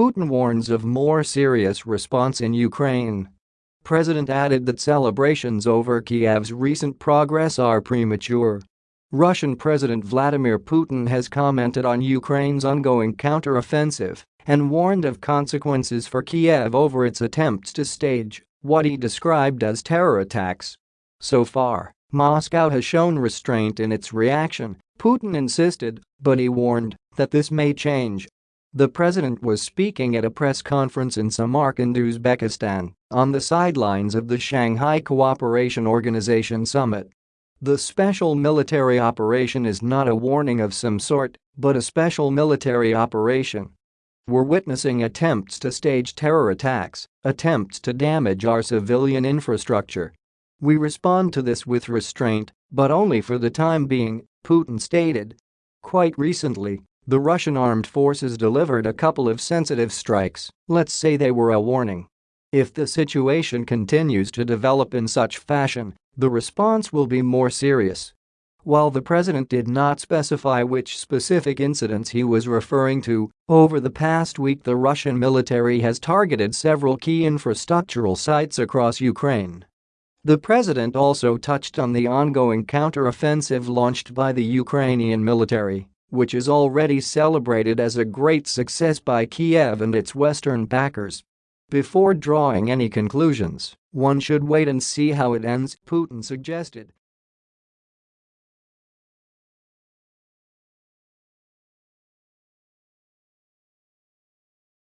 Putin warns of more serious response in Ukraine. President added that celebrations over Kiev's recent progress are premature. Russian President Vladimir Putin has commented on Ukraine's ongoing counteroffensive and warned of consequences for Kiev over its attempts to stage what he described as terror attacks. So far, Moscow has shown restraint in its reaction, Putin insisted, but he warned that this may change. The president was speaking at a press conference in Samarkand, Uzbekistan, on the sidelines of the Shanghai Cooperation Organization summit. The special military operation is not a warning of some sort, but a special military operation. We're witnessing attempts to stage terror attacks, attempts to damage our civilian infrastructure. We respond to this with restraint, but only for the time being, Putin stated. Quite recently, the Russian armed forces delivered a couple of sensitive strikes, let's say they were a warning. If the situation continues to develop in such fashion, the response will be more serious. While the president did not specify which specific incidents he was referring to, over the past week the Russian military has targeted several key infrastructural sites across Ukraine. The president also touched on the ongoing counteroffensive launched by the Ukrainian military, which is already celebrated as a great success by Kiev and its Western backers. Before drawing any conclusions, one should wait and see how it ends, Putin suggested.